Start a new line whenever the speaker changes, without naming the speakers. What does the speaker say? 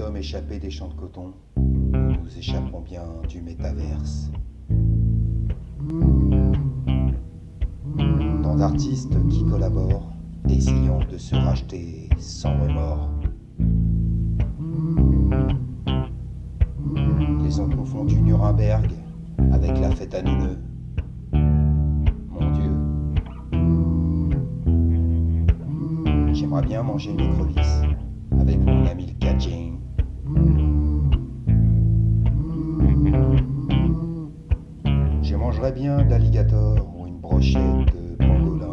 sommes échappés des champs de coton, nous échapperons bien du métaverse. Tant d'artistes qui collaborent, essayant de se racheter sans remords. Ils ont confondu Nuremberg avec la fête à Neuneu. Mon Dieu. J'aimerais bien manger une écrevisse avec mon ami le Cajun. mangerais bien d'alligator ou une brochette de pangolin.